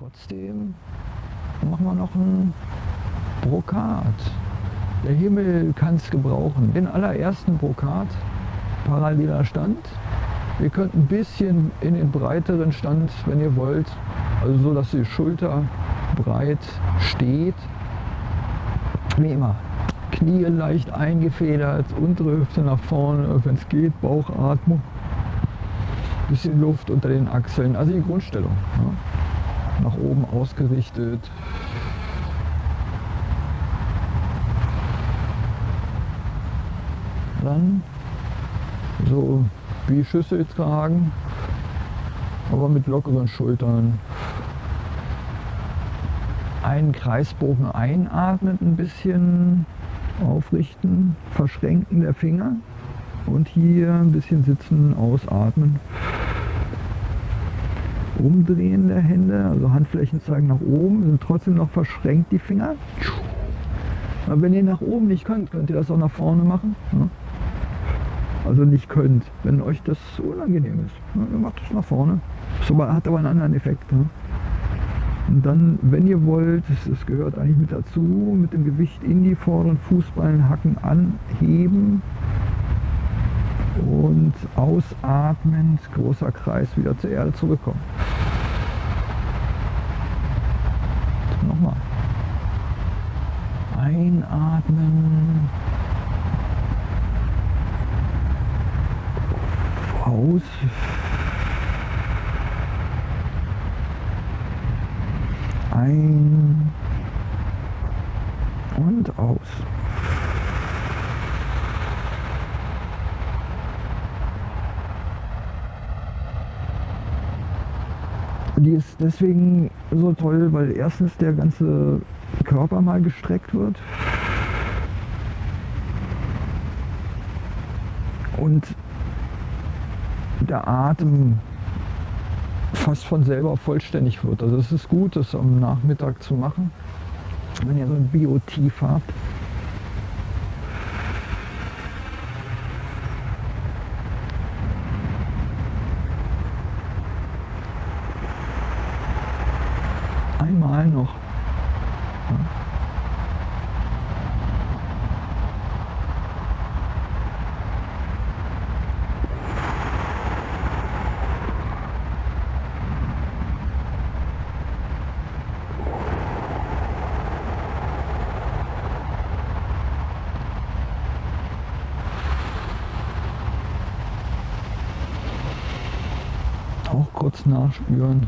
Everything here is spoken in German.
trotzdem machen wir noch ein Brokat. Der Himmel kann es gebrauchen. Den allerersten Brokat, paralleler Stand. Ihr könnt ein bisschen in den breiteren Stand, wenn ihr wollt. Also so, dass die Schulter breit steht. Wie immer. Knie leicht eingefedert, untere Hüfte nach vorne, wenn es geht, Bauchatmung. Bisschen Luft unter den Achseln, also die Grundstellung. Ja. Nach oben ausgerichtet. Dann so wie Schüssel tragen, aber mit lockeren Schultern. Einen Kreisbogen einatmen, ein bisschen aufrichten, verschränken der Finger und hier ein bisschen sitzen, ausatmen. Umdrehen der Hände, also Handflächen zeigen nach oben, sind trotzdem noch verschränkt die Finger. Aber wenn ihr nach oben nicht könnt, könnt ihr das auch nach vorne machen. Ja? Also nicht könnt, wenn euch das unangenehm ist. Ja, dann macht es nach vorne. Das hat aber einen anderen Effekt. Ja? Und dann, wenn ihr wollt, das, gehört eigentlich mit dazu, mit dem Gewicht in die vorderen Fußballenhacken anheben und ausatmend, großer Kreis, wieder zur Erde zurückkommen. Einatmen. Aus. Ein und aus. Die ist deswegen so toll, weil erstens der ganze Körper mal gestreckt wird. Und der Atem fast von selber vollständig wird. Also es ist gut, das am Nachmittag zu machen, wenn ihr so ein Biotief habt. Einmal noch. auch kurz nachspüren.